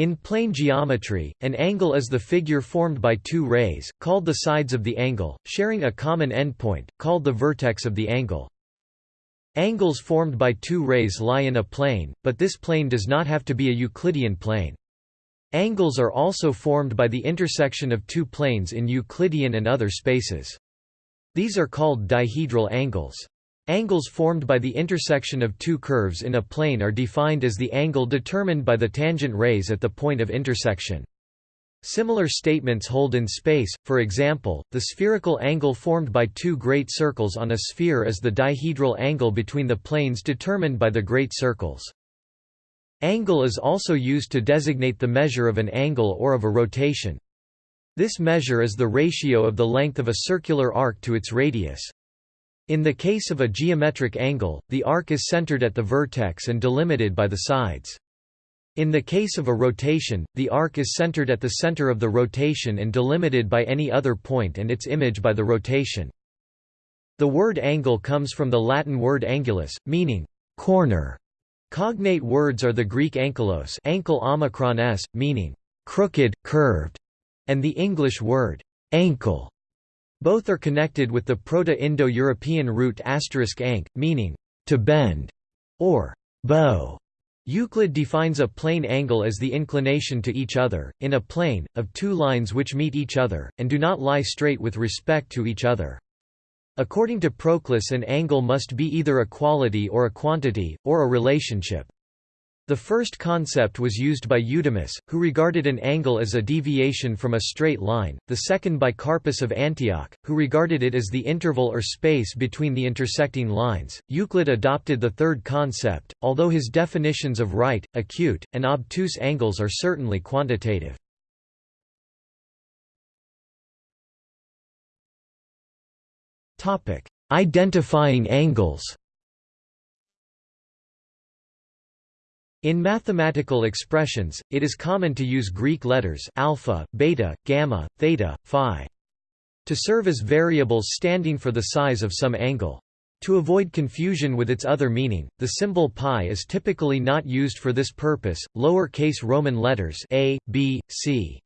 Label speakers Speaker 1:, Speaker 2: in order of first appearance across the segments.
Speaker 1: In plane geometry, an angle is the figure formed by two rays, called the sides of the angle, sharing a common endpoint, called the vertex of the angle. Angles formed by two rays lie in a plane, but this plane does not have to be a Euclidean plane. Angles are also formed by the intersection of two planes in Euclidean and other spaces. These are called dihedral angles. Angles formed by the intersection of two curves in a plane are defined as the angle determined by the tangent rays at the point of intersection. Similar statements hold in space, for example, the spherical angle formed by two great circles on a sphere is the dihedral angle between the planes determined by the great circles. Angle is also used to designate the measure of an angle or of a rotation. This measure is the ratio of the length of a circular arc to its radius. In the case of a geometric angle, the arc is centered at the vertex and delimited by the sides. In the case of a rotation, the arc is centered at the center of the rotation and delimited by any other point and its image by the rotation. The word angle comes from the Latin word angulus, meaning corner. Cognate words are the Greek ankylos ankle omicron s, meaning crooked, curved, and the English word ankle, both are connected with the Proto-Indo-European root *ank, meaning to bend or bow. Euclid defines a plane angle as the inclination to each other, in a plane, of two lines which meet each other, and do not lie straight with respect to each other. According to Proclus an angle must be either a quality or a quantity, or a relationship. The first concept was used by Eudemus, who regarded an angle as a deviation from a straight line, the second by Carpus of Antioch, who regarded it as the interval or space between the intersecting lines. Euclid adopted the third concept, although his definitions of right, acute, and obtuse angles are certainly quantitative. Identifying angles In mathematical expressions, it is common to use Greek letters alpha, beta, gamma, theta, phi to serve as variables standing for the size of some angle. To avoid confusion with its other meaning, the symbol pi is typically not used for this purpose. Lower-case Roman letters a, b, c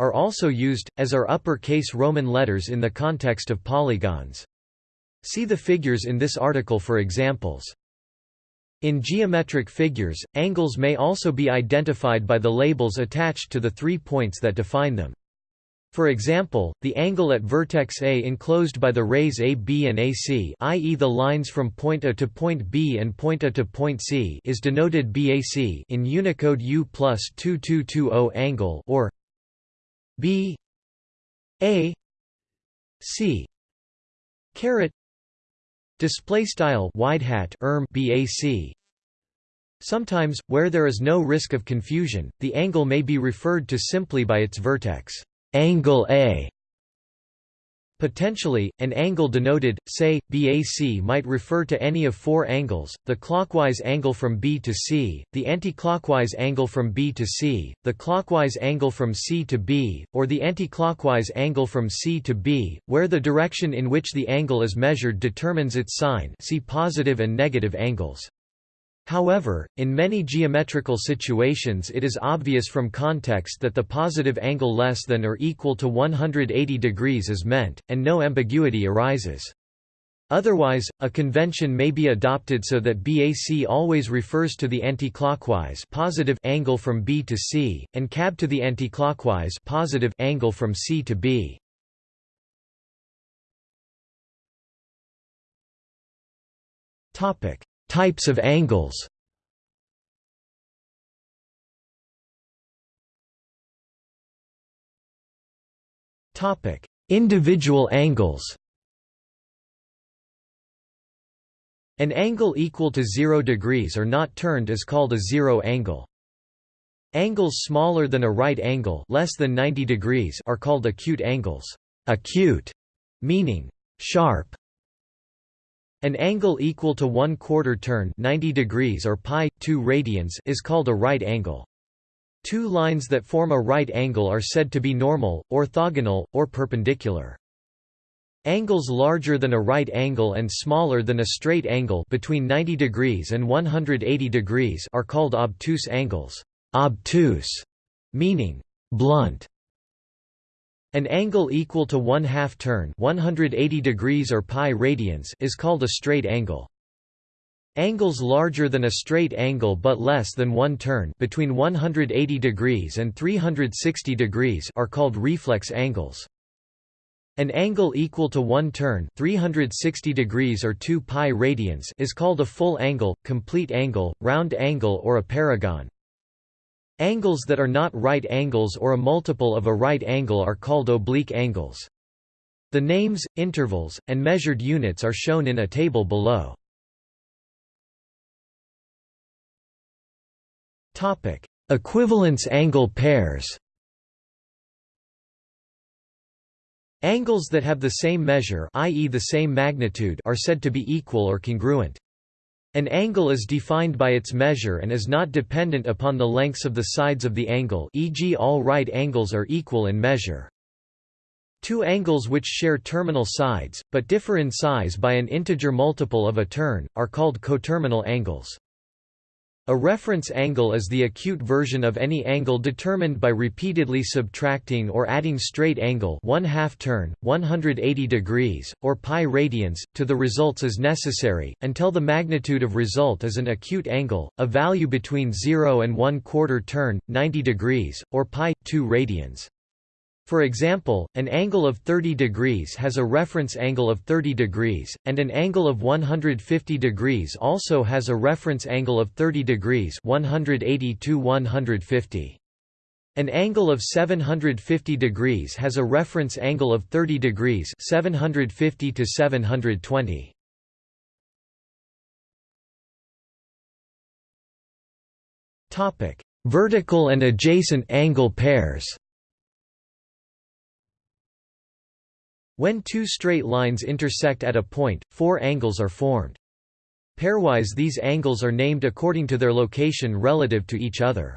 Speaker 1: are also used, as are upper-case Roman letters in the context of polygons. See the figures in this article for examples. In geometric figures, angles may also be identified by the labels attached to the three points that define them. For example, the angle at vertex A enclosed by the rays AB and AC i.e. the lines from point A to point B and point A to point C is denoted BAC in Unicode U plus 2220 angle or B A C caret Display style wide hat erm BAC. Sometimes, where there is no risk of confusion, the angle may be referred to simply by its vertex, angle A. Potentially, an angle denoted, say, BAC might refer to any of four angles, the clockwise angle from B to C, the anticlockwise angle from B to C, the clockwise angle from C to B, or the anticlockwise angle from C to B, where the direction in which the angle is measured determines its sign see positive and negative angles. However, in many geometrical situations it is obvious from context that the positive angle less than or equal to 180 degrees is meant, and no ambiguity arises. Otherwise, a convention may be adopted so that BAC always refers to the anticlockwise positive angle from B to C, and CAB to the anticlockwise positive angle from C to B. Topic: Types of angles Individual angles An angle equal to 0 degrees or not turned is called a zero angle. Angles smaller than a right angle less than 90 degrees are called acute angles. Acute meaning sharp an angle equal to 1 quarter turn 90 degrees or pi 2 radians is called a right angle. Two lines that form a right angle are said to be normal, orthogonal, or perpendicular. Angles larger than a right angle and smaller than a straight angle between 90 degrees and 180 degrees are called obtuse angles. Obtuse meaning blunt. An angle equal to one half turn 180 degrees or pi radians is called a straight angle. Angles larger than a straight angle but less than one turn between 180 degrees and 360 degrees are called reflex angles. An angle equal to one turn 360 degrees or 2 pi radians is called a full angle, complete angle, round angle or a paragon. Angles that are not right angles or a multiple of a right angle are called oblique angles. The names, intervals, and measured units are shown in a table below. Topic: Equivalence angle pairs Angles that have the same measure i.e. the same magnitude are said to be equal or congruent. An angle is defined by its measure and is not dependent upon the lengths of the sides of the angle e.g. all right angles are equal in measure. Two angles which share terminal sides, but differ in size by an integer multiple of a turn, are called coterminal angles. A reference angle is the acute version of any angle determined by repeatedly subtracting or adding straight angle 1 half turn, 180 degrees, or pi radians, to the results as necessary, until the magnitude of result is an acute angle, a value between 0 and 1 quarter turn, 90 degrees, or pi 2 radians. For example, an angle of 30 degrees has a reference angle of 30 degrees, and an angle of 150 degrees also has a reference angle of 30 degrees 180 to 150. An angle of 750 degrees has a reference angle of 30 degrees 750 to 720. Topic: Vertical and adjacent angle pairs. When two straight lines intersect at a point, four angles are formed. Pairwise these angles are named according to their location relative to each other.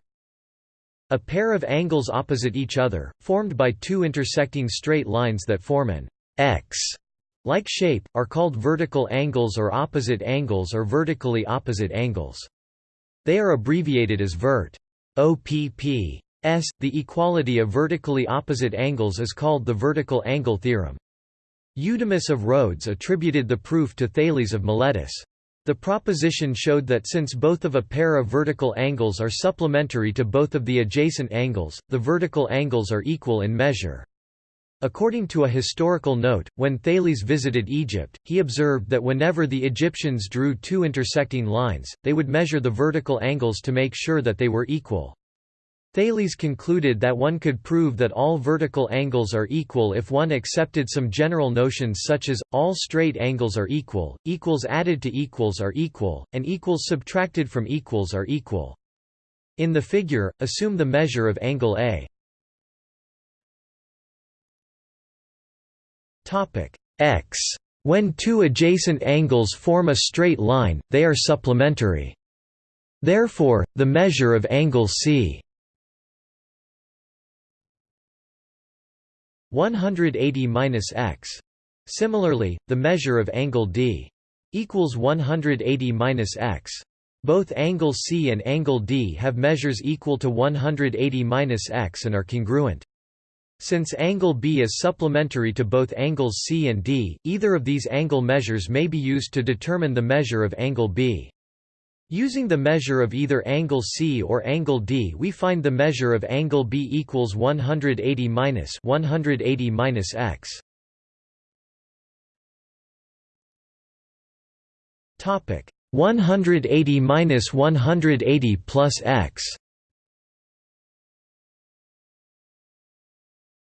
Speaker 1: A pair of angles opposite each other, formed by two intersecting straight lines that form an X like shape, are called vertical angles or opposite angles or vertically opposite angles. They are abbreviated as vert. OPP. S. The equality of vertically opposite angles is called the vertical angle theorem. Eudemus of Rhodes attributed the proof to Thales of Miletus. The proposition showed that since both of a pair of vertical angles are supplementary to both of the adjacent angles, the vertical angles are equal in measure. According to a historical note, when Thales visited Egypt, he observed that whenever the Egyptians drew two intersecting lines, they would measure the vertical angles to make sure that they were equal. Thales concluded that one could prove that all vertical angles are equal if one accepted some general notions such as, all straight angles are equal, equals added to equals are equal, and equals subtracted from equals are equal. In the figure, assume the measure of angle A. X. When two adjacent angles form a straight line, they are supplementary. Therefore, the measure of angle C 180 minus x. Similarly, the measure of angle d equals 180 minus x. Both angle C and angle D have measures equal to 180 minus x and are congruent. Since angle B is supplementary to both angles C and D, either of these angle measures may be used to determine the measure of angle B. Using the measure of either angle C or angle D we find the measure of angle B equals 180 minus 180 minus x. Topic 180 minus 180 plus x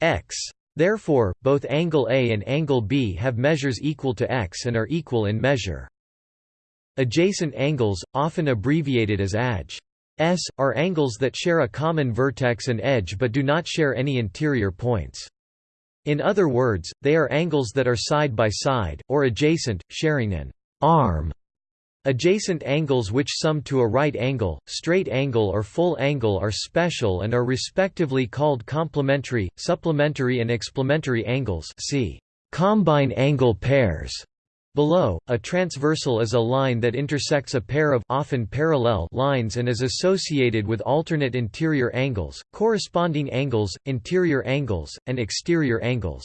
Speaker 1: x. Therefore, both angle A and angle B have measures equal to x and are equal in measure. Adjacent angles, often abbreviated as ADJ. S, are angles that share a common vertex and edge but do not share any interior points. In other words, they are angles that are side by side, or adjacent, sharing an arm. Adjacent angles which sum to a right angle, straight angle or full angle are special and are respectively called complementary, supplementary and explementary angles see combine angle pairs. Below, a transversal is a line that intersects a pair of often parallel lines and is associated with alternate interior angles, corresponding angles, interior angles, and exterior angles.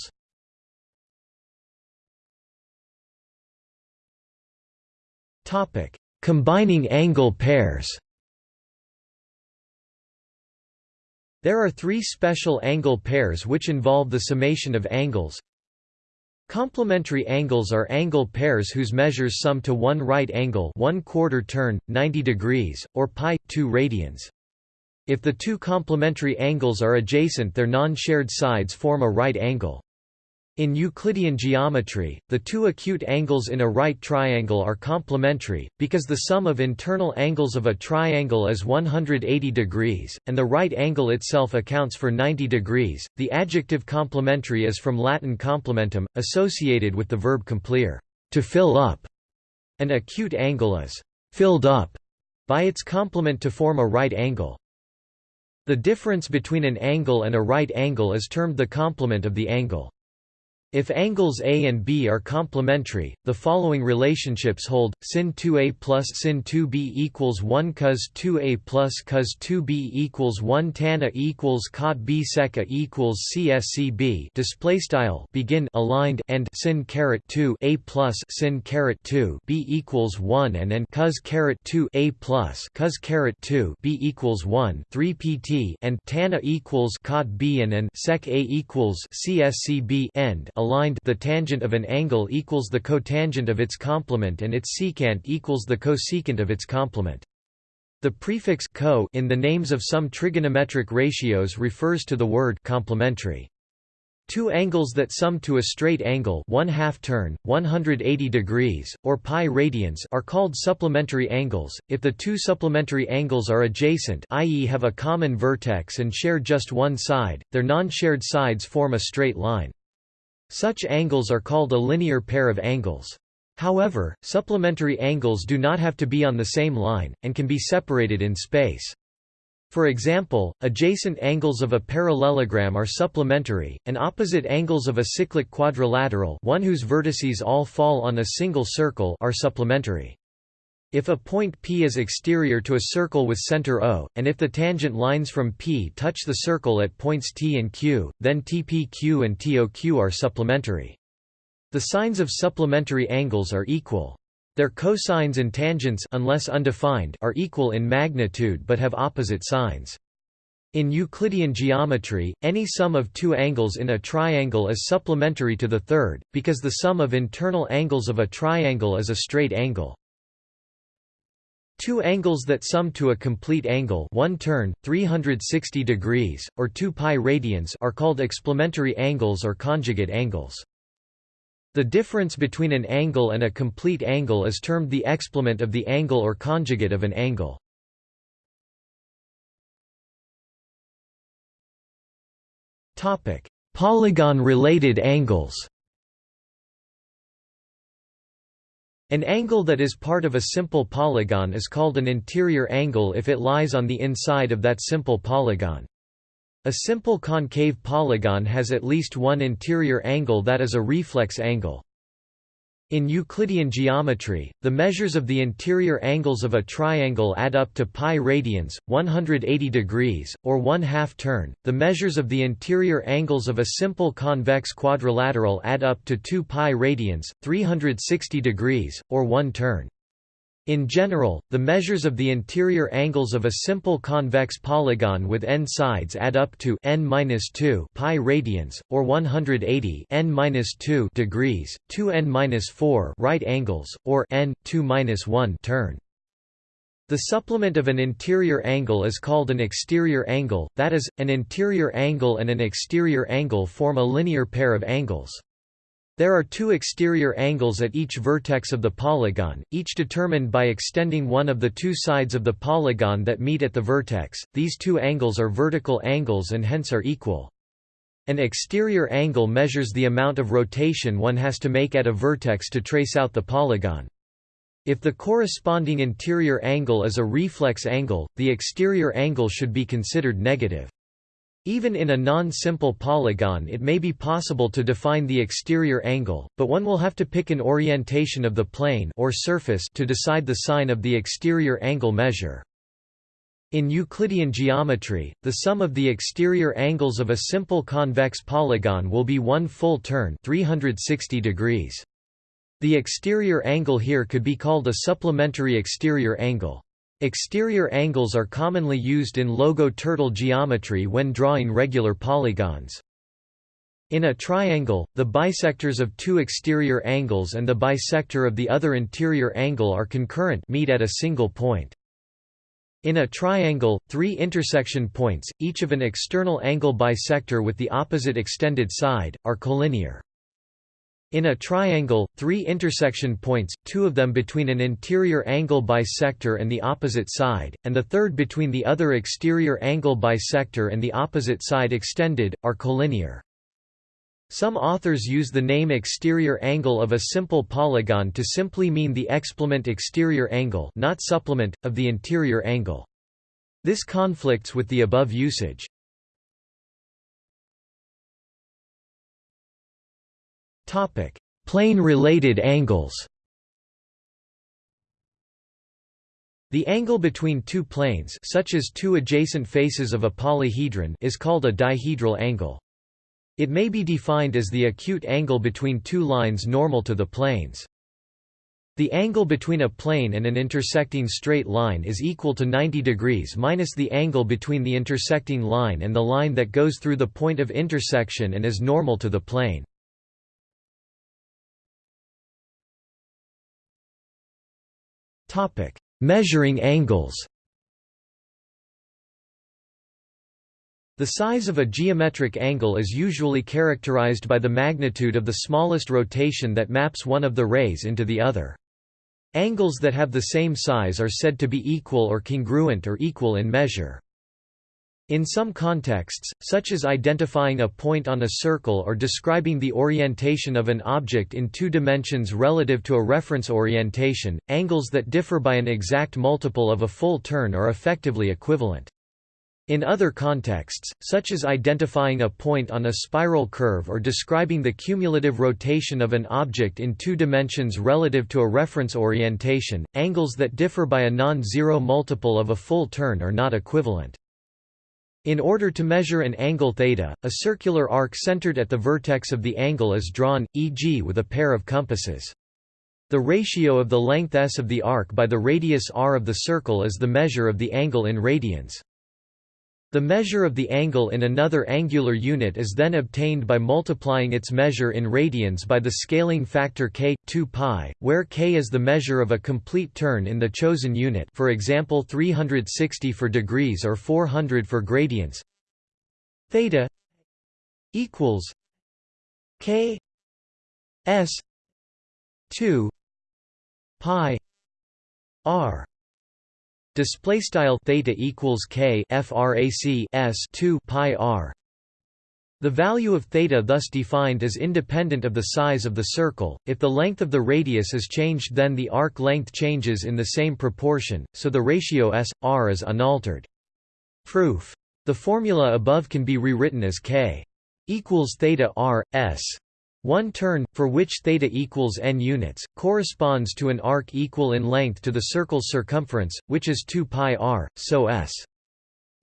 Speaker 1: Topic: Combining angle pairs. There are three special angle pairs which involve the summation of angles Complementary angles are angle pairs whose measures sum to one right angle 1 quarter turn, 90 degrees, or pi, 2 radians. If the two complementary angles are adjacent their non-shared sides form a right angle. In Euclidean geometry, the two acute angles in a right triangle are complementary, because the sum of internal angles of a triangle is 180 degrees, and the right angle itself accounts for 90 degrees. The adjective complementary is from Latin complementum, associated with the verb complere, to fill up. An acute angle is filled up by its complement to form a right angle. The difference between an angle and a right angle is termed the complement of the angle. If angles A and B are complementary, the following relationships hold: sin 2A plus sin 2B equals 1 cos 2A plus cos 2B equals 1 tan A equals cot B sec A equals CSCB. Display style begin aligned and sin caret 2 A plus sin caret 2 B equals 1 and and cos caret 2 A plus cos caret 2 B equals 1 3 PT and tan A equals cot B and and sec A equals CSCB end aligned the tangent of an angle equals the cotangent of its complement and its secant equals the cosecant of its complement. The prefix co in the names of some trigonometric ratios refers to the word complementary. Two angles that sum to a straight angle 1 half turn, 180 degrees, or pi radians are called supplementary angles, if the two supplementary angles are adjacent i.e. have a common vertex and share just one side, their non-shared sides form a straight line. Such angles are called a linear pair of angles. However, supplementary angles do not have to be on the same line, and can be separated in space. For example, adjacent angles of a parallelogram are supplementary, and opposite angles of a cyclic quadrilateral one whose vertices all fall on a single circle are supplementary. If a point P is exterior to a circle with center O, and if the tangent lines from P touch the circle at points T and Q, then TPQ and TOQ are supplementary. The sines of supplementary angles are equal. Their cosines and tangents unless undefined are equal in magnitude but have opposite signs. In Euclidean geometry, any sum of two angles in a triangle is supplementary to the third, because the sum of internal angles of a triangle is a straight angle. Two angles that sum to a complete angle one turn, 360 degrees, or 2 pi radians are called explementary angles or conjugate angles. The difference between an angle and a complete angle is termed the explement of the angle or conjugate of an angle. Polygon-related angles An angle that is part of a simple polygon is called an interior angle if it lies on the inside of that simple polygon. A simple concave polygon has at least one interior angle that is a reflex angle. In Euclidean geometry, the measures of the interior angles of a triangle add up to pi radians, 180 degrees, or 1 half turn. The measures of the interior angles of a simple convex quadrilateral add up to 2 pi radians, 360 degrees, or 1 turn. In general, the measures of the interior angles of a simple convex polygon with n sides add up to n-2 pi radians or 180 n-2 degrees, 2 n-4 right angles or n 2-1 turn. The supplement of an interior angle is called an exterior angle, that is, an interior angle and an exterior angle form a linear pair of angles. There are two exterior angles at each vertex of the polygon, each determined by extending one of the two sides of the polygon that meet at the vertex. These two angles are vertical angles and hence are equal. An exterior angle measures the amount of rotation one has to make at a vertex to trace out the polygon. If the corresponding interior angle is a reflex angle, the exterior angle should be considered negative. Even in a non-simple polygon it may be possible to define the exterior angle, but one will have to pick an orientation of the plane or surface to decide the sign of the exterior angle measure. In Euclidean geometry, the sum of the exterior angles of a simple convex polygon will be one full turn 360 degrees. The exterior angle here could be called a supplementary exterior angle. Exterior angles are commonly used in logo-turtle geometry when drawing regular polygons. In a triangle, the bisectors of two exterior angles and the bisector of the other interior angle are concurrent meet at a single point. In a triangle, three intersection points, each of an external angle bisector with the opposite extended side, are collinear. In a triangle, three intersection points, two of them between an interior angle bisector and the opposite side, and the third between the other exterior angle bisector and the opposite side extended, are collinear. Some authors use the name exterior angle of a simple polygon to simply mean the explement exterior angle not supplement, of the interior angle. This conflicts with the above usage. Plane-related angles The angle between two planes such as two adjacent faces of a polyhedron is called a dihedral angle. It may be defined as the acute angle between two lines normal to the planes. The angle between a plane and an intersecting straight line is equal to 90 degrees minus the angle between the intersecting line and the line that goes through the point of intersection and is normal to the plane. Measuring angles. The size of a geometric angle is usually characterized by the magnitude of the smallest rotation that maps one of the rays into the other. Angles that have the same size are said to be equal or congruent or equal in measure. In some contexts, such as identifying a point on a circle or describing the orientation of an object in two dimensions relative to a reference orientation, angles that differ by an exact multiple of a full turn are effectively equivalent. In other contexts, such as identifying a point on a spiral curve or describing the cumulative rotation of an object in two dimensions relative to a reference orientation, angles that differ by a non-zero multiple of a full turn are not equivalent. In order to measure an angle θ, a circular arc centered at the vertex of the angle is drawn, e.g. with a pair of compasses. The ratio of the length s of the arc by the radius r of the circle is the measure of the angle in radians. The measure of the angle in another angular unit is then obtained by multiplying its measure in radians by the scaling factor k 2 pi, where k is the measure of a complete turn in the chosen unit for example 360 for degrees or 400 for gradians. Theta equals k s 2 pi r Display style theta equals k frac s 2 pi r. The value of theta thus defined is independent of the size of the circle. If the length of the radius is changed, then the arc length changes in the same proportion, so the ratio s r is unaltered. Proof. The formula above can be rewritten as k equals theta r s one turn, for which theta equals n units, corresponds to an arc equal in length to the circle's circumference, which is 2 pi r, so s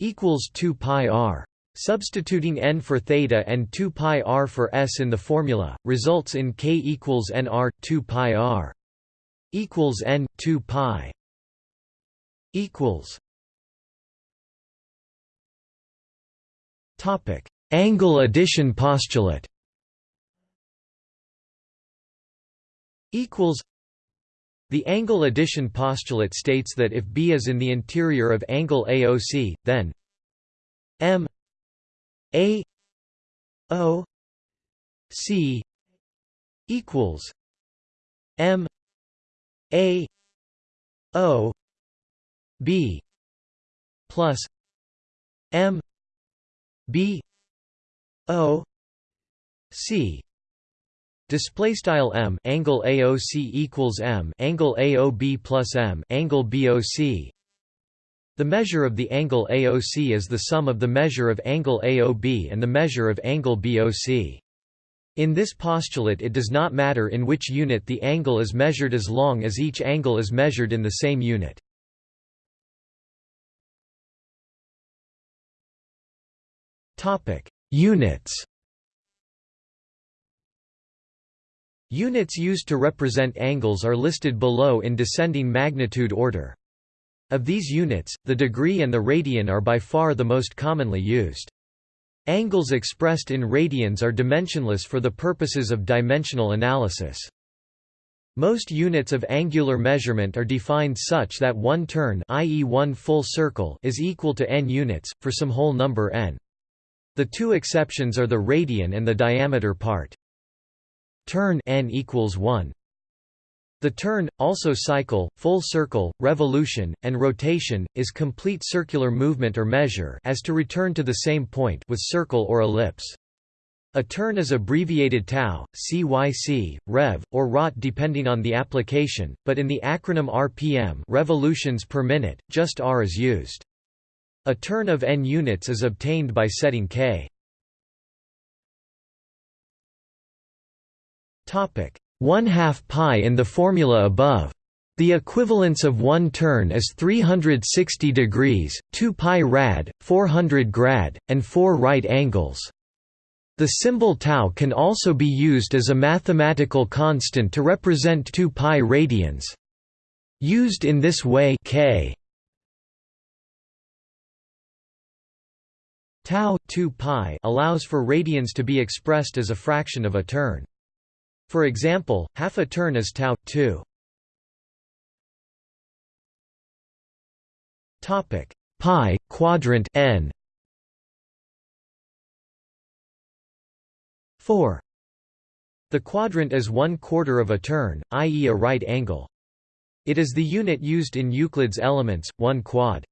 Speaker 1: equals 2 pi r. Substituting n for theta and 2 pi r for s in the formula, results in k equals n r 2 pi r equals n 2 pi equals Topic: Angle addition postulate. Equals the angle addition postulate states that if B is in the interior of angle AOC, then M A O C equals M A O B plus M B O C Display style m angle AOC equals m angle AOB plus m angle BOC. The measure of the angle AOC is the sum of the measure of angle AOB and the measure of angle BOC. In this postulate it does not matter in which unit the angle is measured as long as each angle is measured in the same unit. Units Units used to represent angles are listed below in descending magnitude order. Of these units, the degree and the radian are by far the most commonly used. Angles expressed in radians are dimensionless for the purposes of dimensional analysis. Most units of angular measurement are defined such that one turn i.e. one full circle is equal to n units, for some whole number n. The two exceptions are the radian and the diameter part. Turn n equals 1. The turn, also cycle, full circle, revolution, and rotation, is complete circular movement or measure as to return to the same point with circle or ellipse. A turn is abbreviated tau, cyc, rev, or rot depending on the application, but in the acronym RPM revolutions per minute, just r is used. A turn of n units is obtained by setting k. Topic: 1 half pi in the formula above. The equivalence of one turn is 360 degrees, 2 pi rad, 400 grad, and 4 right angles. The symbol tau can also be used as a mathematical constant to represent 2 pi radians. Used in this way k tau 2 pi allows for radians to be expressed as a fraction of a turn. For example, half a turn is tau 2. Topic pi quadrant n 4 The quadrant is one quarter of a turn, i.e. a right angle. It is the unit used in Euclid's Elements, 1 quad.